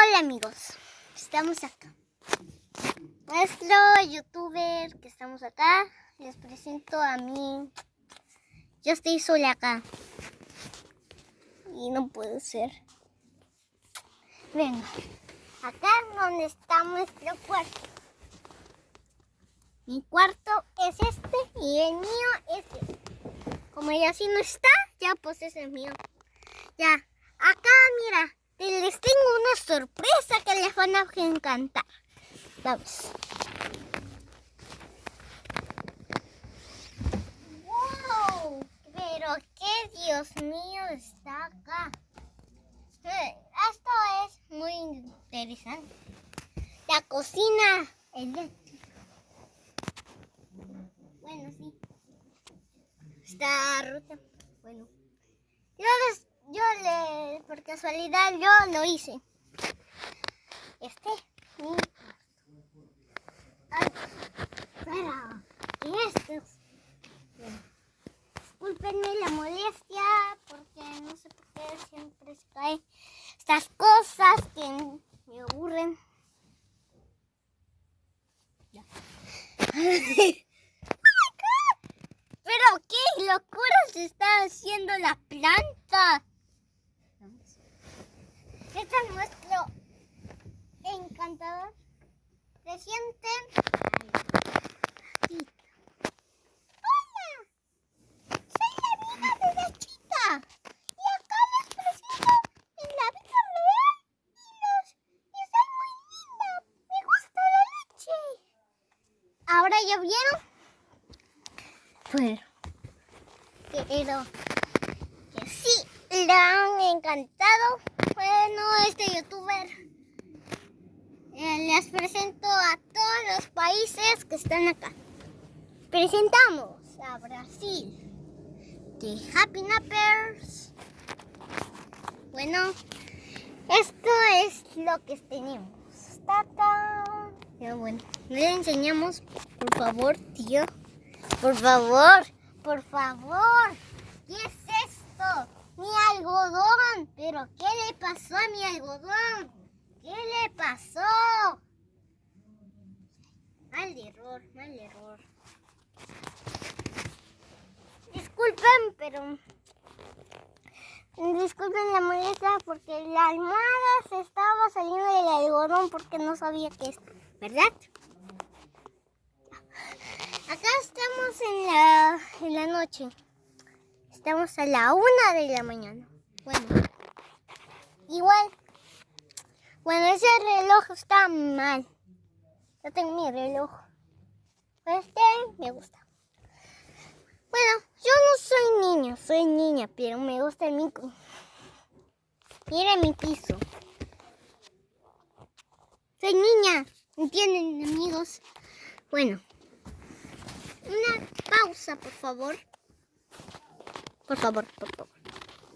Hola amigos, estamos acá. Nuestro youtuber que estamos acá, les presento a mí. Yo estoy sola acá. Y no puede ser. Venga, acá es donde está nuestro cuarto. Mi cuarto es este y el mío es este. Como ya si no está, ya pues ese es mío. Ya, acá mira, les tengo una sorpresa que les van a encantar. Vamos. ¡Wow! Pero qué Dios mío está acá. Eh, esto es muy interesante. La cocina. Bueno, sí. Está rota. Bueno. Yo les casualidad, yo lo hice. Este, mi Ay, espera, ¿qué es esto? Disculpenme la molestia, porque no sé por qué siempre se caen estas cosas que me aburren. Ya. Pero qué locura se está haciendo la planta. Este es nuestro encantador reciente. Hola, soy la amiga de la chica y acá les presento en la vida real y los y soy muy linda. Me gusta la leche. Ahora ya vieron. Pero pero que sí le han encantado bueno, este youtuber eh, les presento a todos los países que están acá. Presentamos a Brasil de Happy Nappers. Bueno, esto es lo que tenemos. Tata. Ya bueno, le enseñamos, por favor, tío. Por favor, por favor. ¿Qué es esto? Mi algodón. ¿Pero qué le pasó a mi algodón? ¿Qué le pasó? Mal error, mal error. Disculpen, pero... Disculpen la molestia porque la almohada se estaba saliendo del algodón porque no sabía que es, ¿verdad? Acá estamos en la, en la noche. Estamos a la una de la mañana. Bueno, igual. Bueno, ese reloj está mal. Yo tengo mi reloj. Este me gusta. Bueno, yo no soy niño, soy niña, pero me gusta el micro. Mira mi piso. Soy niña, ¿entienden amigos? Bueno, una pausa por favor. Por favor, por favor.